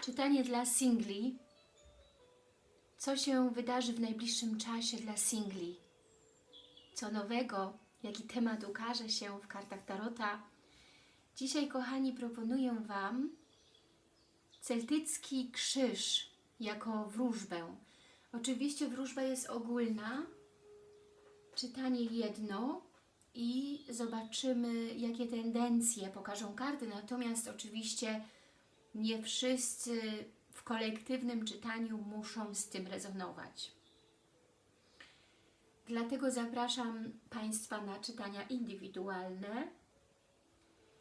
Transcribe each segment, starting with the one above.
Czytanie dla singli. Co się wydarzy w najbliższym czasie dla singli? Co nowego? Jaki temat ukaże się w kartach Tarota? Dzisiaj, kochani, proponuję Wam celtycki krzyż jako wróżbę. Oczywiście wróżba jest ogólna, czytanie jedno i zobaczymy, jakie tendencje pokażą karty. Natomiast oczywiście nie wszyscy w kolektywnym czytaniu muszą z tym rezonować. Dlatego zapraszam Państwa na czytania indywidualne.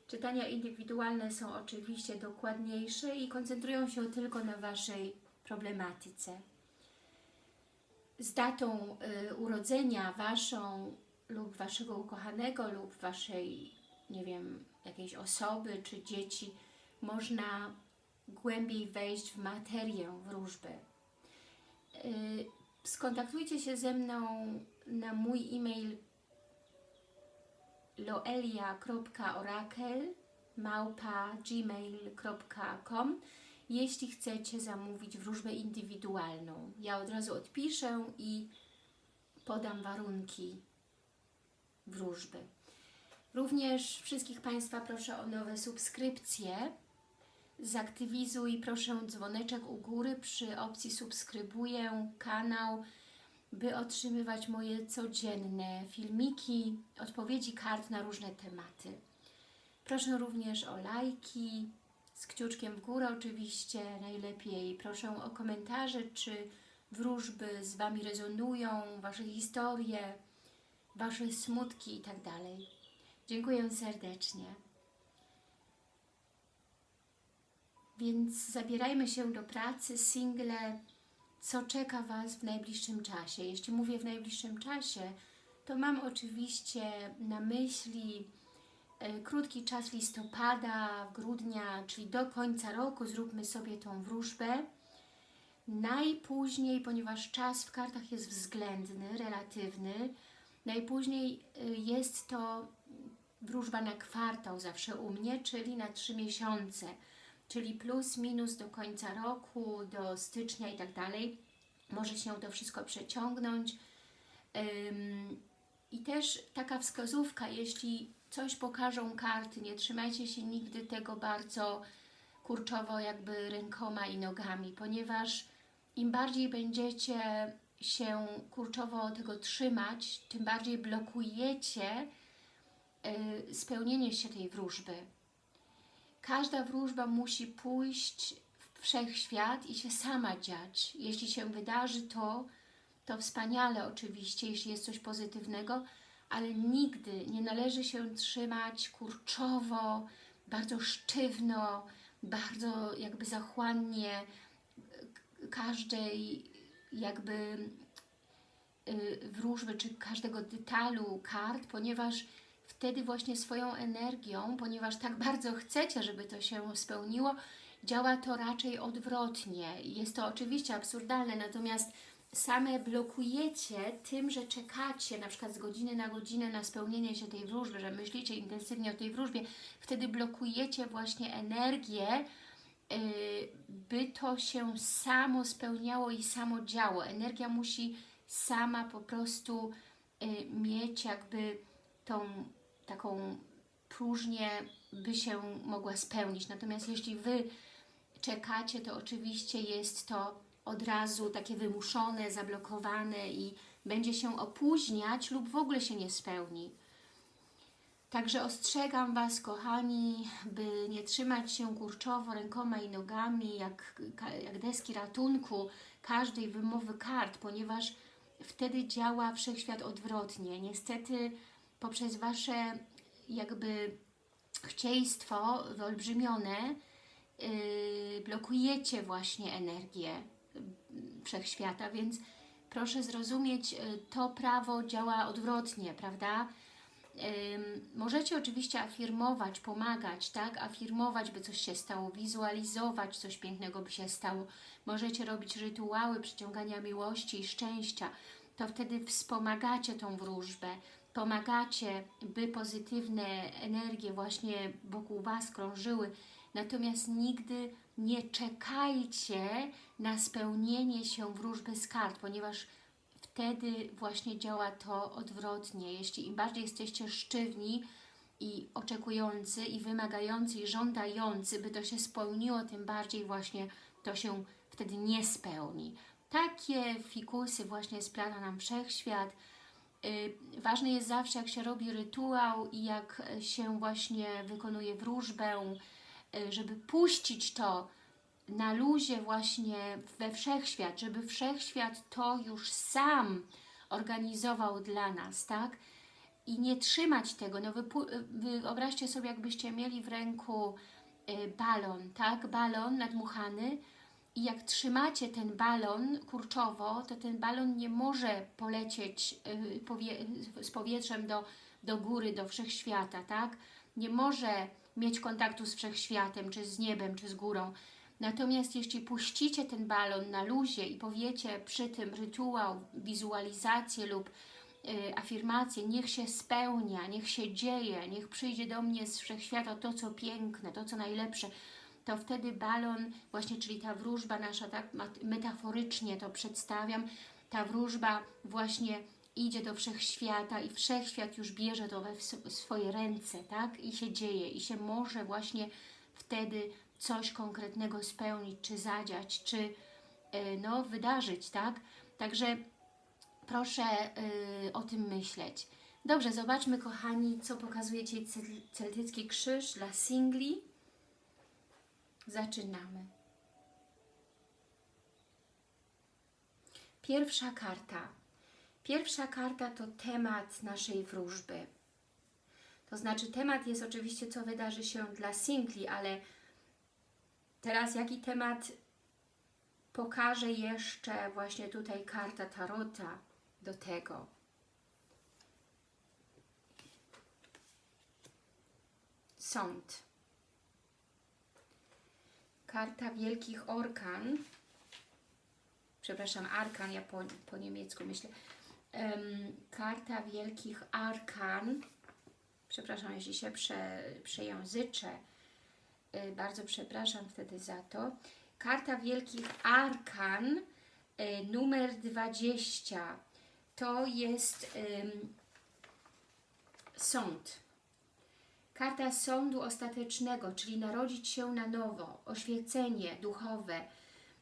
Czytania indywidualne są oczywiście dokładniejsze i koncentrują się tylko na Waszej problematyce. Z datą y, urodzenia Waszą lub Waszego ukochanego lub Waszej, nie wiem, jakiejś osoby czy dzieci można głębiej wejść w materię wróżby. Y, Skontaktujcie się ze mną na mój e-mail loelia.orakel jeśli chcecie zamówić wróżbę indywidualną. Ja od razu odpiszę i podam warunki wróżby. Również wszystkich Państwa proszę o nowe subskrypcje. Zaktywizuj proszę dzwoneczek u góry przy opcji subskrybuję kanał, by otrzymywać moje codzienne filmiki, odpowiedzi kart na różne tematy. Proszę również o lajki, z kciuczkiem w górę oczywiście najlepiej. Proszę o komentarze, czy wróżby z Wami rezonują, Wasze historie, Wasze smutki i tak. Dziękuję serdecznie. Więc zabierajmy się do pracy, single, co czeka Was w najbliższym czasie. Jeśli mówię w najbliższym czasie, to mam oczywiście na myśli e, krótki czas listopada, grudnia, czyli do końca roku zróbmy sobie tą wróżbę. Najpóźniej, ponieważ czas w kartach jest względny, relatywny, najpóźniej e, jest to wróżba na kwartał zawsze u mnie, czyli na trzy miesiące czyli plus, minus do końca roku, do stycznia i tak dalej. Może się to wszystko przeciągnąć. I też taka wskazówka, jeśli coś pokażą karty, nie trzymajcie się nigdy tego bardzo kurczowo jakby rękoma i nogami, ponieważ im bardziej będziecie się kurczowo tego trzymać, tym bardziej blokujecie yy, spełnienie się tej wróżby Każda wróżba musi pójść w wszechświat i się sama dziać. Jeśli się wydarzy to, to wspaniale oczywiście, jeśli jest coś pozytywnego, ale nigdy nie należy się trzymać kurczowo, bardzo sztywno, bardzo jakby zachłannie każdej jakby y, wróżby, czy każdego detalu kart, ponieważ wtedy właśnie swoją energią, ponieważ tak bardzo chcecie, żeby to się spełniło, działa to raczej odwrotnie. Jest to oczywiście absurdalne, natomiast same blokujecie tym, że czekacie na przykład z godziny na godzinę na spełnienie się tej wróżby, że myślicie intensywnie o tej wróżbie, wtedy blokujecie właśnie energię, y, by to się samo spełniało i samo działo. Energia musi sama po prostu y, mieć jakby tą taką próżnię by się mogła spełnić. Natomiast jeśli Wy czekacie, to oczywiście jest to od razu takie wymuszone, zablokowane i będzie się opóźniać lub w ogóle się nie spełni. Także ostrzegam Was, kochani, by nie trzymać się kurczowo rękoma i nogami, jak, jak deski ratunku każdej wymowy kart, ponieważ wtedy działa wszechświat odwrotnie. Niestety poprzez Wasze jakby chcieństwo wyolbrzymione yy, blokujecie właśnie energię yy, wszechświata, więc proszę zrozumieć, yy, to prawo działa odwrotnie, prawda? Możecie oczywiście afirmować, pomagać, tak? Afirmować, by coś się stało, wizualizować, coś pięknego by się stało. Możecie robić rytuały przyciągania miłości i szczęścia. To wtedy wspomagacie tą wróżbę pomagacie, by pozytywne energie właśnie wokół Was krążyły, natomiast nigdy nie czekajcie na spełnienie się wróżby z kart, ponieważ wtedy właśnie działa to odwrotnie. Jeśli im bardziej jesteście sztywni i oczekujący, i wymagający, i żądający, by to się spełniło, tym bardziej właśnie to się wtedy nie spełni. Takie fikusy właśnie splata nam Wszechświat. Yy, ważne jest zawsze, jak się robi rytuał i jak się właśnie wykonuje wróżbę, yy, żeby puścić to na luzie właśnie we Wszechświat, żeby Wszechświat to już sam organizował dla nas, tak? I nie trzymać tego, no wyobraźcie sobie, jakbyście mieli w ręku y, balon, tak? Balon nadmuchany i jak trzymacie ten balon kurczowo, to ten balon nie może polecieć y, powie z powietrzem do, do góry, do Wszechświata, tak? Nie może mieć kontaktu z Wszechświatem, czy z niebem, czy z górą Natomiast jeśli puścicie ten balon na luzie i powiecie przy tym rytuał, wizualizację lub y, afirmację, niech się spełnia, niech się dzieje, niech przyjdzie do mnie z wszechświata to, co piękne, to, co najlepsze, to wtedy balon, właśnie, czyli ta wróżba nasza, tak metaforycznie to przedstawiam, ta wróżba właśnie idzie do wszechświata i wszechświat już bierze to we swoje ręce, tak? I się dzieje, i się może właśnie wtedy coś konkretnego spełnić, czy zadziać, czy e, no, wydarzyć, tak? Także proszę y, o tym myśleć. Dobrze, zobaczmy kochani, co pokazuje Ci celtycki krzyż dla singli. Zaczynamy. Pierwsza karta. Pierwsza karta to temat naszej wróżby. To znaczy temat jest oczywiście, co wydarzy się dla singli, ale Teraz jaki temat pokaże jeszcze właśnie tutaj karta Tarota do tego. Sąd. Karta Wielkich Orkan. Przepraszam, Arkan, ja po, po niemiecku myślę. Um, karta Wielkich Arkan. Przepraszam, jeśli się prze, przejęzyczę Y, bardzo przepraszam wtedy za to. Karta Wielkich Arkan, y, numer 20. To jest um, sąd. Karta sądu ostatecznego, czyli narodzić się na nowo, oświecenie duchowe,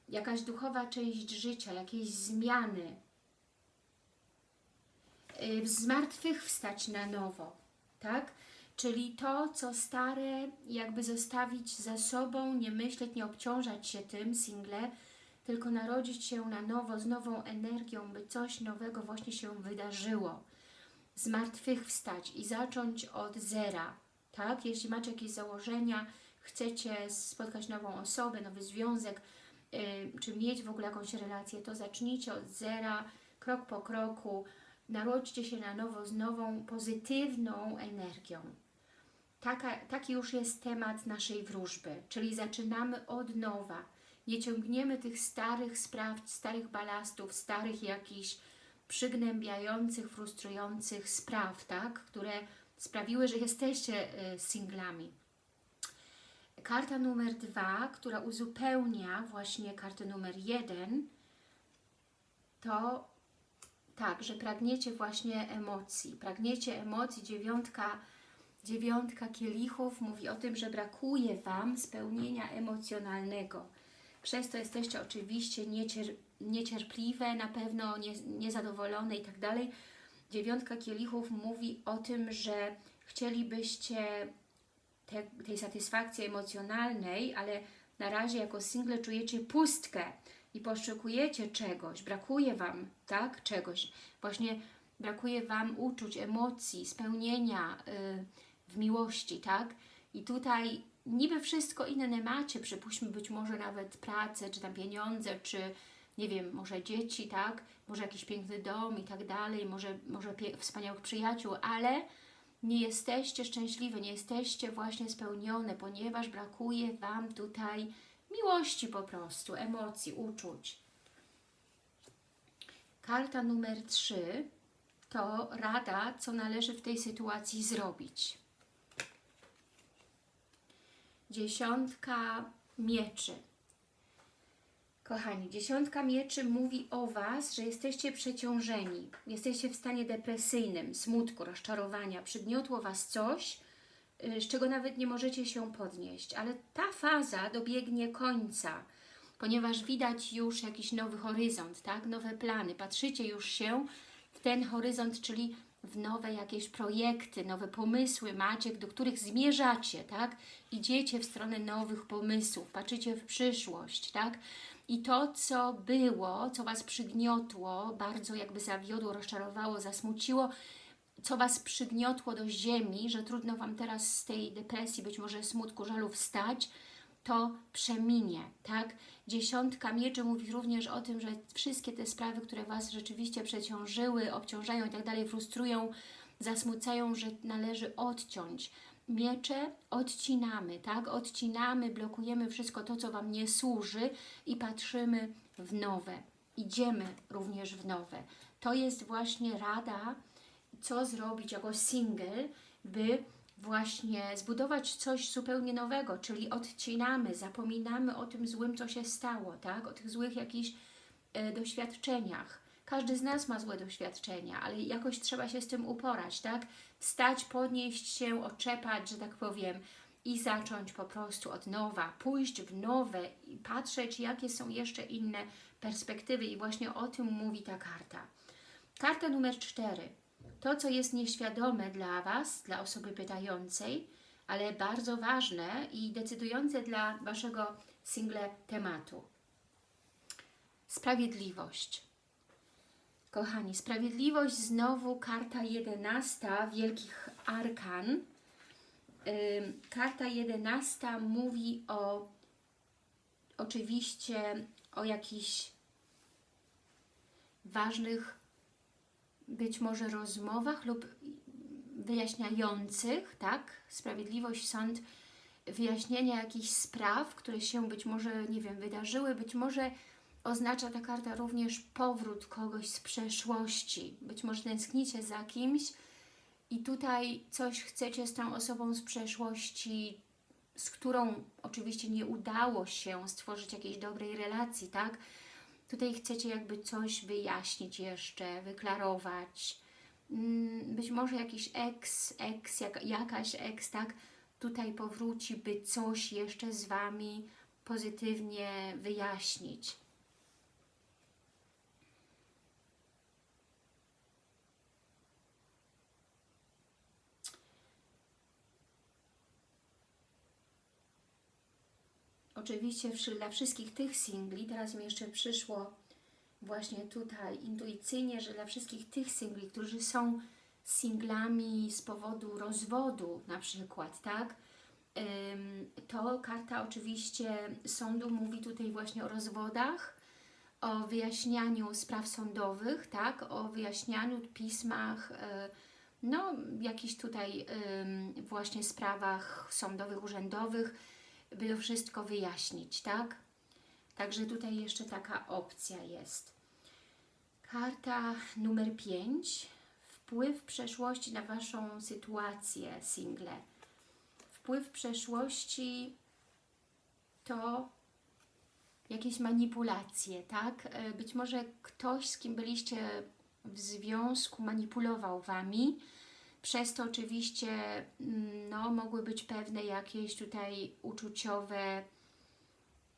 jakaś duchowa część życia, jakieś zmiany, y, zmartwychwstać na nowo, tak? Czyli to, co stare, jakby zostawić za sobą, nie myśleć, nie obciążać się tym single, tylko narodzić się na nowo, z nową energią, by coś nowego właśnie się wydarzyło. Zmartwychwstać i zacząć od zera, tak? Jeśli macie jakieś założenia, chcecie spotkać nową osobę, nowy związek, yy, czy mieć w ogóle jakąś relację, to zacznijcie od zera, krok po kroku, narodźcie się na nowo z nową, pozytywną energią. Taka, taki już jest temat naszej wróżby, czyli zaczynamy od nowa. Nie ciągniemy tych starych spraw, starych balastów, starych jakichś przygnębiających, frustrujących spraw, tak? które sprawiły, że jesteście y, singlami. Karta numer dwa, która uzupełnia właśnie kartę numer jeden, to tak, że pragniecie właśnie emocji. Pragniecie emocji, dziewiątka Dziewiątka kielichów mówi o tym, że brakuje Wam spełnienia emocjonalnego. Przez to jesteście oczywiście niecier niecierpliwe, na pewno nie, niezadowolone i tak dalej. Dziewiątka kielichów mówi o tym, że chcielibyście te, tej satysfakcji emocjonalnej, ale na razie jako single czujecie pustkę i poszukujecie czegoś, brakuje Wam, tak, czegoś. Właśnie brakuje Wam uczuć, emocji, spełnienia, yy, w miłości, tak? I tutaj niby wszystko inne macie, przypuśćmy być może nawet pracę, czy tam pieniądze, czy nie wiem, może dzieci, tak? Może jakiś piękny dom i tak dalej, może, może wspaniałych przyjaciół, ale nie jesteście szczęśliwe, nie jesteście właśnie spełnione, ponieważ brakuje Wam tutaj miłości po prostu, emocji, uczuć. Karta numer 3 to rada, co należy w tej sytuacji zrobić. dziesiątka mieczy. Kochani, dziesiątka mieczy mówi o Was, że jesteście przeciążeni, jesteście w stanie depresyjnym, smutku, rozczarowania, przygniotło Was coś, y, z czego nawet nie możecie się podnieść, ale ta faza dobiegnie końca, ponieważ widać już jakiś nowy horyzont, tak? nowe plany, patrzycie już się w ten horyzont, czyli w nowe jakieś projekty, nowe pomysły macie, do których zmierzacie, tak? Idziecie w stronę nowych pomysłów, patrzycie w przyszłość, tak? I to, co było, co Was przygniotło, bardzo jakby zawiodło, rozczarowało, zasmuciło, co Was przygniotło do ziemi, że trudno Wam teraz z tej depresji, być może smutku, żalu wstać, to przeminie, tak? Dziesiątka mieczy mówi również o tym, że wszystkie te sprawy, które Was rzeczywiście przeciążyły, obciążają i tak dalej, frustrują, zasmucają, że należy odciąć. Miecze odcinamy, tak? Odcinamy, blokujemy wszystko to, co Wam nie służy i patrzymy w nowe. Idziemy również w nowe. To jest właśnie rada, co zrobić jako single, by właśnie zbudować coś zupełnie nowego, czyli odcinamy, zapominamy o tym złym, co się stało, tak? o tych złych jakichś e, doświadczeniach. Każdy z nas ma złe doświadczenia, ale jakoś trzeba się z tym uporać, tak? Wstać, podnieść się, oczepać, że tak powiem, i zacząć po prostu od nowa, pójść w nowe i patrzeć, jakie są jeszcze inne perspektywy i właśnie o tym mówi ta karta. Karta numer cztery to, co jest nieświadome dla Was, dla osoby pytającej, ale bardzo ważne i decydujące dla Waszego single tematu. Sprawiedliwość. Kochani, sprawiedliwość znowu karta jedenasta Wielkich Arkan. Karta jedenasta mówi o oczywiście o jakichś ważnych być może rozmowach lub wyjaśniających, tak? Sprawiedliwość, sąd, wyjaśnienia jakichś spraw, które się być może, nie wiem, wydarzyły, być może oznacza ta karta również powrót kogoś z przeszłości. Być może tęsknicie za kimś i tutaj coś chcecie z tą osobą z przeszłości, z którą oczywiście nie udało się stworzyć jakiejś dobrej relacji, tak? Tutaj chcecie jakby coś wyjaśnić jeszcze, wyklarować. Mm, być może jakiś ex, ex, jak, jakaś ex, tak? Tutaj powróci, by coś jeszcze z Wami pozytywnie wyjaśnić. Oczywiście dla wszystkich tych singli, teraz mi jeszcze przyszło właśnie tutaj intuicyjnie, że dla wszystkich tych singli, którzy są singlami z powodu rozwodu na przykład, tak? To karta oczywiście sądu mówi tutaj właśnie o rozwodach, o wyjaśnianiu spraw sądowych, tak? O wyjaśnianiu pismach, e, no jakichś tutaj właśnie sprawach sądowych, urzędowych, by to wszystko wyjaśnić, tak? Także tutaj jeszcze taka opcja jest. Karta numer 5. Wpływ przeszłości na Waszą sytuację single. Wpływ przeszłości to jakieś manipulacje, tak? E, być może ktoś, z kim byliście w związku, manipulował Wami, przez to oczywiście mm, no, mogły być pewne jakieś tutaj uczuciowe,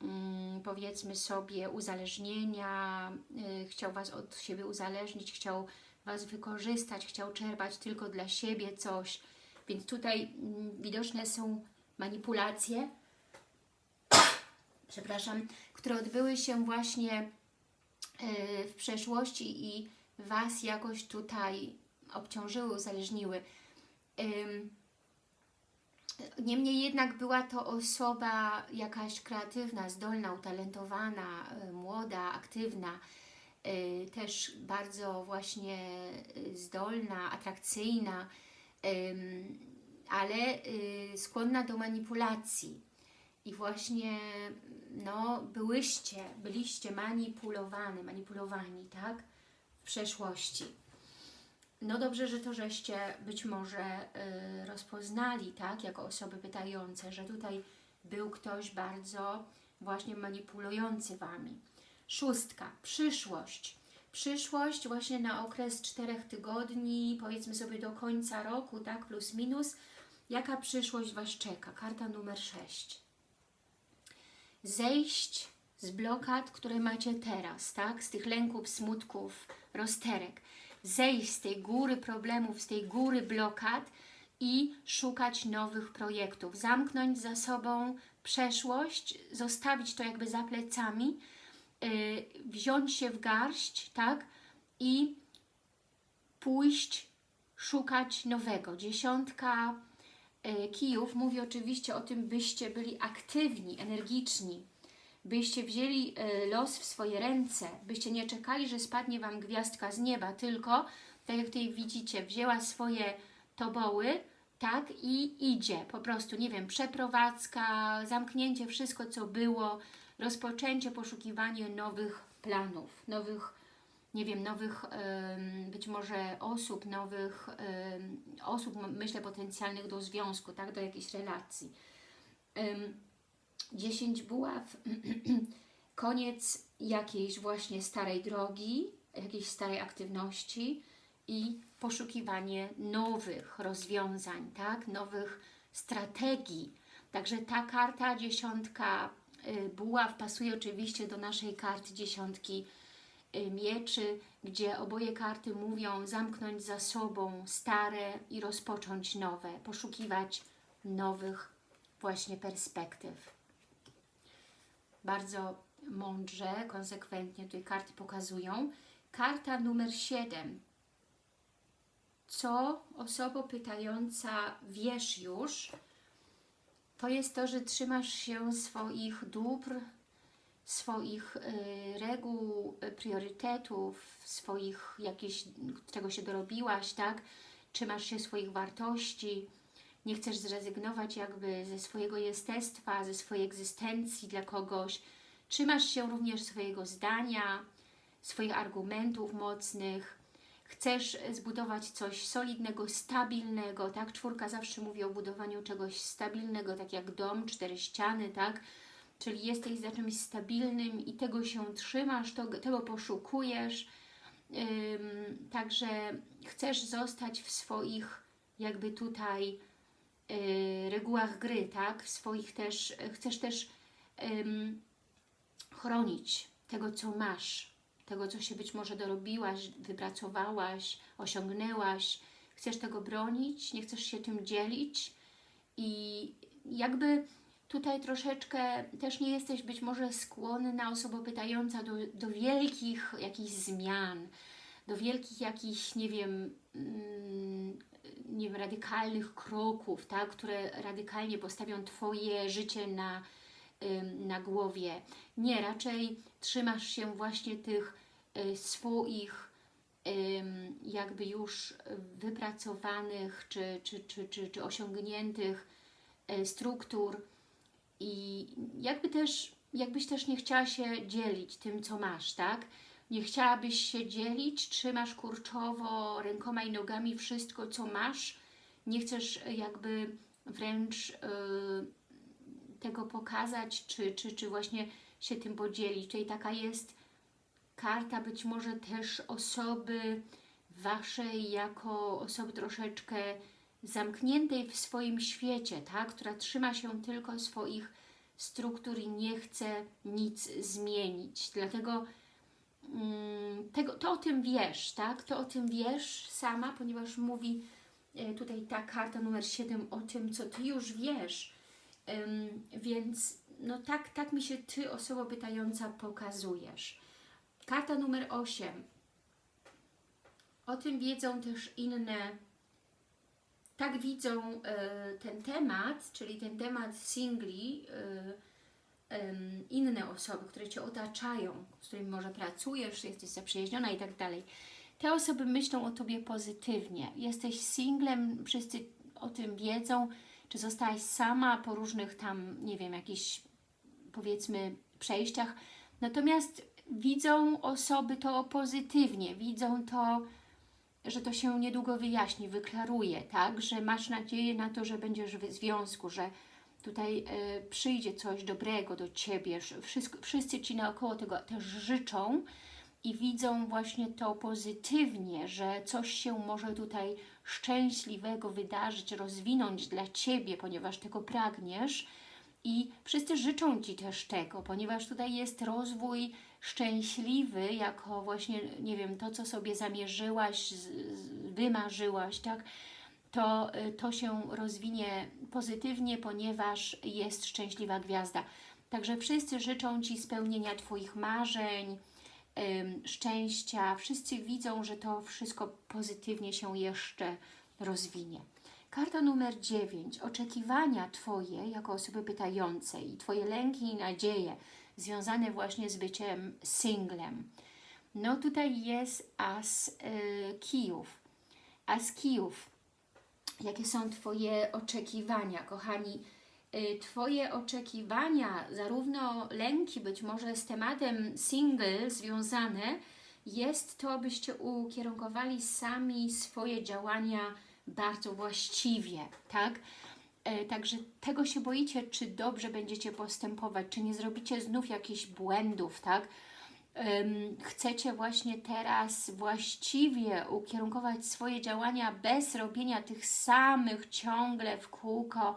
mm, powiedzmy sobie, uzależnienia, y, chciał Was od siebie uzależnić, chciał Was wykorzystać, chciał czerpać tylko dla siebie coś, więc tutaj mm, widoczne są manipulacje, przepraszam, które odbyły się właśnie y, w przeszłości i Was jakoś tutaj obciążyły, uzależniły. Niemniej jednak była to osoba jakaś kreatywna, zdolna, utalentowana, y, młoda, aktywna, y, też bardzo właśnie y, zdolna, atrakcyjna, ale skłonna do manipulacji. I właśnie no, byłyście, byliście manipulowane, manipulowani, tak? W przeszłości. No dobrze, że to żeście być może y, rozpoznali, tak, jako osoby pytające, że tutaj był ktoś bardzo właśnie manipulujący Wami. Szóstka, przyszłość. Przyszłość właśnie na okres czterech tygodni, powiedzmy sobie do końca roku, tak, plus minus. Jaka przyszłość Was czeka? Karta numer 6. Zejść z blokad, które macie teraz, tak, z tych lęków, smutków, rozterek. Zejść z tej góry problemów, z tej góry blokad i szukać nowych projektów. Zamknąć za sobą przeszłość, zostawić to jakby za plecami, yy, wziąć się w garść, tak? I pójść szukać nowego. Dziesiątka yy, kijów mówi oczywiście o tym, byście byli aktywni, energiczni, byście wzięli yy, los w swoje ręce, byście nie czekali, że spadnie Wam gwiazdka z nieba, tylko, tak jak tutaj widzicie, wzięła swoje toboły, tak, i idzie, po prostu, nie wiem, przeprowadzka, zamknięcie wszystko, co było, rozpoczęcie, poszukiwanie nowych planów, nowych, nie wiem, nowych być może osób, nowych osób, myślę, potencjalnych do związku, tak, do jakiejś relacji. Ym, 10 buław, koniec jakiejś właśnie starej drogi, jakiejś starej aktywności i poszukiwanie nowych rozwiązań, tak? nowych strategii. Także ta karta dziesiątka y, buław pasuje oczywiście do naszej karty dziesiątki y, mieczy, gdzie oboje karty mówią zamknąć za sobą stare i rozpocząć nowe, poszukiwać nowych właśnie perspektyw. Bardzo mądrze, konsekwentnie tutaj karty pokazują. Karta numer 7 co osoba pytająca wiesz już, to jest to, że trzymasz się swoich dóbr, swoich y, reguł, y, priorytetów, swoich jakichś, czego się dorobiłaś, tak? Trzymasz się swoich wartości, nie chcesz zrezygnować jakby ze swojego jestestwa, ze swojej egzystencji dla kogoś. Trzymasz się również swojego zdania, swoich argumentów mocnych, chcesz zbudować coś solidnego, stabilnego, tak? Czwórka zawsze mówi o budowaniu czegoś stabilnego, tak jak dom, cztery ściany, tak? Czyli jesteś za czymś stabilnym i tego się trzymasz, to, tego poszukujesz. Ym, także chcesz zostać w swoich jakby tutaj regułach gry, tak? W swoich też, chcesz też chronić tego, co masz, tego, co się być może dorobiłaś, wypracowałaś, osiągnęłaś. Chcesz tego bronić, nie chcesz się tym dzielić i jakby tutaj troszeczkę też nie jesteś być może skłonna, osoba pytająca do, do wielkich jakichś zmian, do wielkich jakichś, nie wiem, mm, nie wiem, radykalnych kroków, tak, które radykalnie postawią Twoje życie na na głowie. Nie, raczej trzymasz się właśnie tych y, swoich jakby już wypracowanych czy, czy, czy, czy, czy osiągniętych y, struktur i jakby też, jakbyś też nie chciała się dzielić tym, co masz, tak? Nie chciałabyś się dzielić, trzymasz kurczowo rękoma i nogami wszystko, co masz, nie chcesz jakby wręcz yy, tego pokazać, czy, czy, czy właśnie się tym podzielić. Czyli taka jest karta być może też osoby Waszej jako osoby troszeczkę zamkniętej w swoim świecie, tak? która trzyma się tylko swoich struktur i nie chce nic zmienić. Dlatego tego, to o tym wiesz, tak? To o tym wiesz sama, ponieważ mówi e, tutaj ta karta numer 7 o tym, co Ty już wiesz, więc no tak, tak mi się Ty, osoba pytająca, pokazujesz. Karta numer 8. O tym wiedzą też inne, tak widzą e, ten temat, czyli ten temat singli, e, inne osoby, które Cię otaczają, z którymi może pracujesz, jesteś zaprzyjaźniona i tak dalej. Te osoby myślą o Tobie pozytywnie. Jesteś singlem, wszyscy o tym wiedzą, czy zostałaś sama po różnych tam, nie wiem, jakichś powiedzmy przejściach. Natomiast widzą osoby to pozytywnie, widzą to, że to się niedługo wyjaśni, wyklaruje, tak? Że masz nadzieję na to, że będziesz w związku, że tutaj e, przyjdzie coś dobrego do Ciebie, wszyscy, wszyscy Ci naokoło tego też życzą i widzą właśnie to pozytywnie, że coś się może tutaj szczęśliwego wydarzyć, rozwinąć dla Ciebie, ponieważ tego pragniesz i wszyscy życzą Ci też tego, ponieważ tutaj jest rozwój szczęśliwy, jako właśnie, nie wiem, to, co sobie zamierzyłaś, wymarzyłaś, tak? To, y, to się rozwinie pozytywnie, ponieważ jest szczęśliwa gwiazda. Także wszyscy życzą Ci spełnienia Twoich marzeń, szczęścia. Wszyscy widzą, że to wszystko pozytywnie się jeszcze rozwinie. Karta numer 9. Oczekiwania Twoje jako osoby pytającej i Twoje lęki i nadzieje związane właśnie z byciem singlem. No tutaj jest as y, kijów. As kijów. Jakie są Twoje oczekiwania, kochani? Y, twoje oczekiwania, zarówno lęki być może z tematem single związane, jest to, byście ukierunkowali sami swoje działania bardzo właściwie, tak? E, także tego się boicie, czy dobrze będziecie postępować, czy nie zrobicie znów jakichś błędów, tak? Chcecie właśnie teraz właściwie ukierunkować swoje działania bez robienia tych samych ciągle w kółko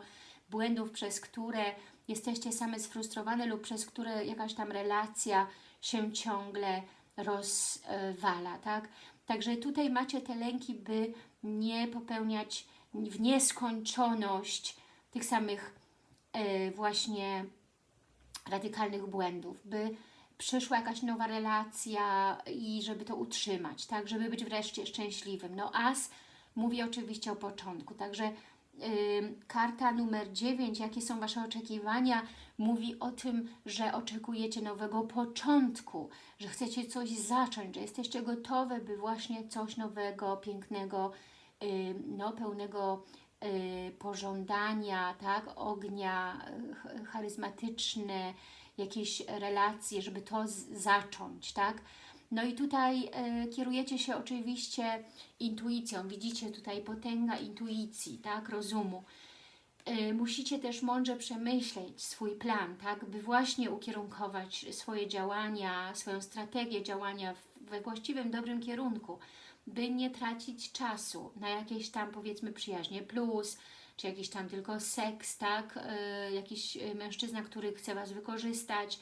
błędów, przez które jesteście same sfrustrowane lub przez które jakaś tam relacja się ciągle rozwala, tak? Także tutaj macie te lęki, by nie popełniać w nieskończoność tych samych e, właśnie radykalnych błędów, by przyszła jakaś nowa relacja i żeby to utrzymać, tak, żeby być wreszcie szczęśliwym. No as mówi oczywiście o początku, także karta numer 9, jakie są Wasze oczekiwania, mówi o tym, że oczekujecie nowego początku, że chcecie coś zacząć, że jesteście gotowe, by właśnie coś nowego, pięknego, no, pełnego y, pożądania, tak, ognia, charyzmatyczne, jakieś relacje, żeby to zacząć, tak, no i tutaj e, kierujecie się oczywiście intuicją. Widzicie tutaj potęga intuicji, tak, rozumu. E, musicie też mądrze przemyśleć swój plan, tak, by właśnie ukierunkować swoje działania, swoją strategię działania we właściwym, dobrym kierunku, by nie tracić czasu na jakieś tam powiedzmy przyjaźnie plus, czy jakiś tam tylko seks, tak, e, jakiś mężczyzna, który chce Was wykorzystać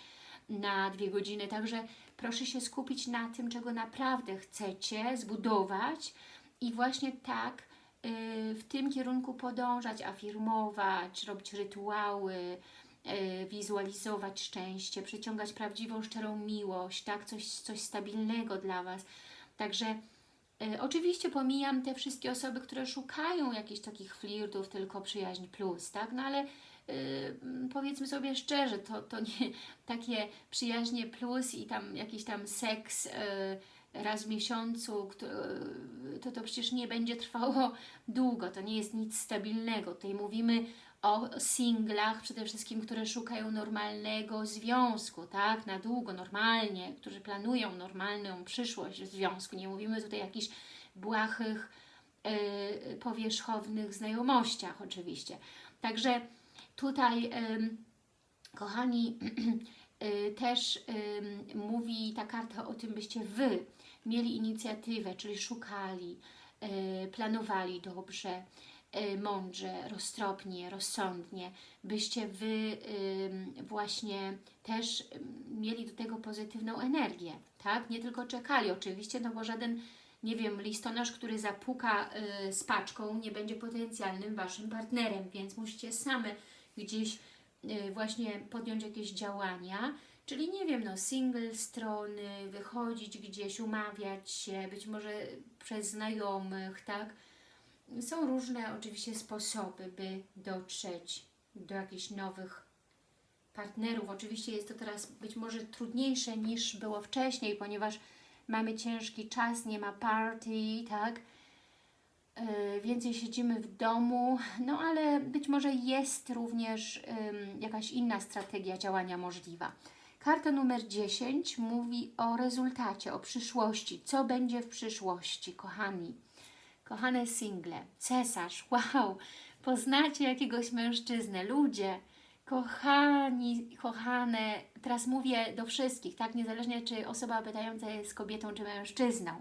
na dwie godziny, także Proszę się skupić na tym, czego naprawdę chcecie zbudować i właśnie tak y, w tym kierunku podążać, afirmować, robić rytuały, y, wizualizować szczęście, przyciągać prawdziwą, szczerą miłość, tak, coś, coś stabilnego dla Was. Także y, oczywiście pomijam te wszystkie osoby, które szukają jakichś takich flirtów, tylko przyjaźń plus, tak, no ale Yy, powiedzmy sobie szczerze, to, to nie takie przyjaźnie plus i tam jakiś tam seks yy, raz w miesiącu, to to przecież nie będzie trwało długo, to nie jest nic stabilnego. Tutaj mówimy o singlach przede wszystkim, które szukają normalnego związku, tak, na długo, normalnie, którzy planują normalną przyszłość związku. Nie mówimy tutaj o jakichś błahych, yy, powierzchownych znajomościach oczywiście. Także Tutaj, kochani, y, też mówi ta karta o tym, byście Wy mieli inicjatywę, czyli szukali, y, planowali dobrze, mądrze, roztropnie, rozsądnie, byście Wy właśnie też mieli do tego pozytywną energię, tak? Nie tylko czekali oczywiście, no bo żaden, nie wiem, listonosz, który zapuka z paczką nie będzie potencjalnym Waszym partnerem, więc musicie same gdzieś y, właśnie podjąć jakieś działania, czyli nie wiem, no single strony, wychodzić gdzieś, umawiać się, być może przez znajomych, tak? Są różne oczywiście sposoby, by dotrzeć do jakichś nowych partnerów. Oczywiście jest to teraz być może trudniejsze niż było wcześniej, ponieważ mamy ciężki czas, nie ma party, tak? Y, więcej siedzimy w domu, no ale być może jest również jakaś inna strategia działania możliwa. Karta numer 10 mówi o rezultacie, o przyszłości. Co będzie w przyszłości, kochani? Kochane single, cesarz, wow! poznacie jakiegoś mężczyznę. Ludzie, kochani, kochane, teraz mówię do wszystkich, tak, niezależnie czy osoba pytająca jest kobietą czy mężczyzną,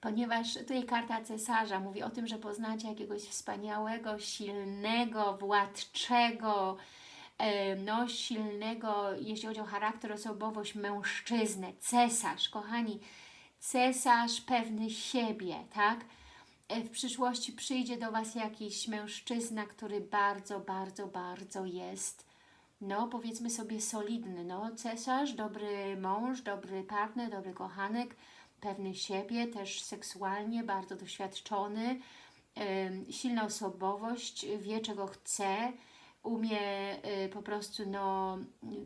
ponieważ tutaj karta cesarza mówi o tym, że poznacie jakiegoś wspaniałego, silnego, władczego, e, no silnego, jeśli chodzi o charakter, osobowość, mężczyznę, cesarz, kochani, cesarz pewny siebie, tak? E, W przyszłości przyjdzie do Was jakiś mężczyzna, który bardzo, bardzo, bardzo jest, no powiedzmy sobie solidny, no cesarz, dobry mąż, dobry partner, dobry kochanek, pewny siebie, też seksualnie, bardzo doświadczony, em, silna osobowość, wie czego chce, umie y, po prostu no,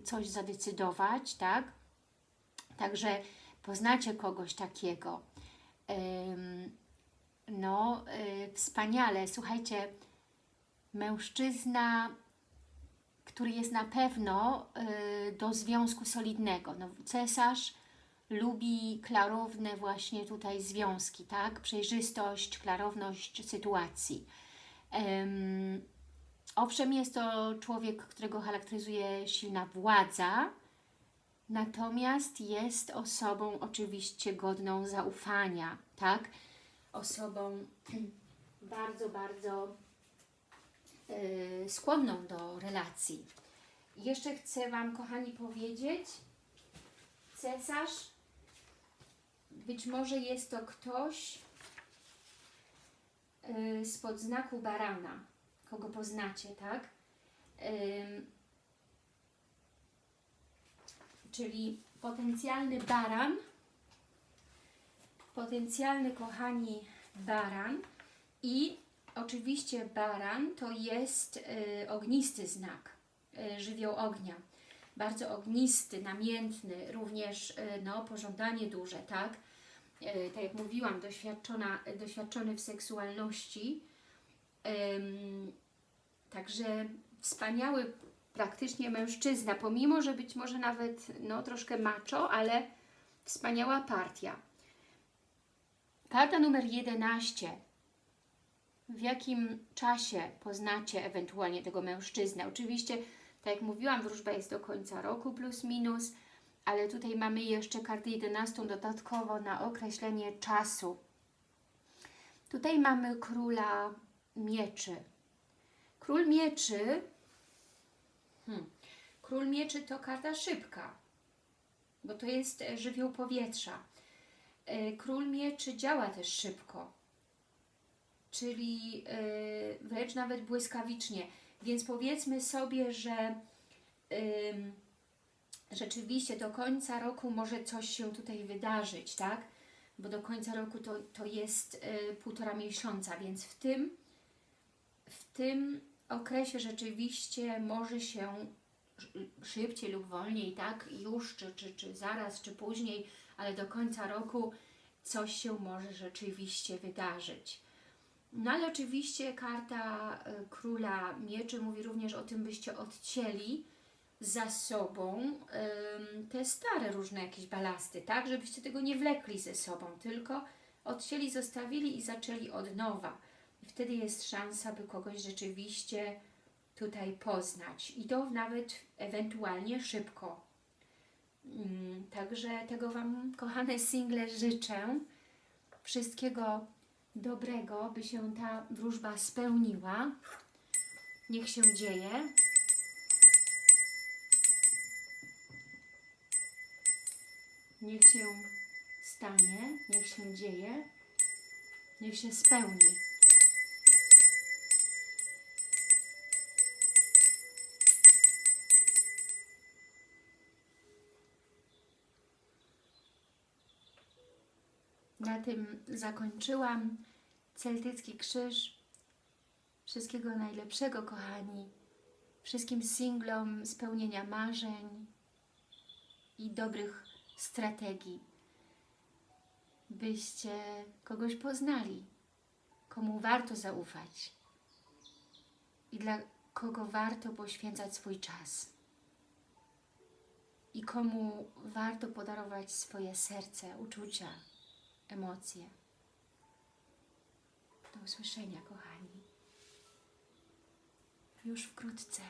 coś zadecydować, tak? Także poznacie kogoś takiego. Em, no, y, wspaniale. Słuchajcie, mężczyzna, który jest na pewno y, do związku solidnego. No, cesarz lubi klarowne właśnie tutaj związki, tak? Przejrzystość, klarowność sytuacji. Em, owszem, jest to człowiek, którego charakteryzuje silna władza, natomiast jest osobą oczywiście godną zaufania, tak? Osobą bardzo, bardzo y, skłonną do relacji. Jeszcze chcę Wam, kochani, powiedzieć, cesarz, być może jest to ktoś y, spod znaku barana, kogo poznacie, tak? Czyli potencjalny baran, potencjalny, kochani, baran i oczywiście baran to jest y, ognisty znak, y, żywioł ognia. Bardzo ognisty, namiętny, również y, no, pożądanie duże, tak? Y, tak jak mówiłam, doświadczona, doświadczony w seksualności. Także wspaniały praktycznie mężczyzna, pomimo, że być może nawet no, troszkę macho, ale wspaniała partia. Karta numer 11. W jakim czasie poznacie ewentualnie tego mężczyznę? Oczywiście, tak jak mówiłam, wróżba jest do końca roku plus minus, ale tutaj mamy jeszcze kartę 11 dodatkowo na określenie czasu. Tutaj mamy króla mieczy. Król mieczy, hmm, król mieczy to karta szybka, bo to jest żywioł powietrza. E, Król mieczy działa też szybko, czyli e, wręcz nawet błyskawicznie. Więc powiedzmy sobie, że rzeczywiście do końca roku może coś się tutaj wydarzyć, tak? Bo do końca roku to, to jest y, półtora miesiąca, więc w tym, w tym okresie rzeczywiście może się sz- szybciej lub wolniej, tak? Już, czy, czy, czy zaraz, czy później, ale do końca roku coś się może rzeczywiście wydarzyć. No ale oczywiście karta y, Króla Mieczy mówi również o tym, byście odcięli za sobą te stare różne jakieś balasty, tak? Żebyście tego nie wlekli ze sobą, tylko odcięli, zostawili i zaczęli od nowa. I wtedy jest szansa, by kogoś rzeczywiście tutaj poznać. I to nawet ewentualnie szybko. Ym, Także tego Wam, kochane single, życzę. Wszystkiego dobrego, by się ta wróżba spełniła. Niech się dzieje. Niech się stanie, niech się dzieje, niech się spełni. Na tym zakończyłam Celtycki Krzyż. Wszystkiego najlepszego, kochani. Wszystkim singlom spełnienia marzeń i dobrych strategii, byście kogoś poznali, komu warto zaufać i dla kogo warto poświęcać swój czas i komu warto podarować swoje serce, uczucia, emocje. Do usłyszenia, kochani. już wkrótce.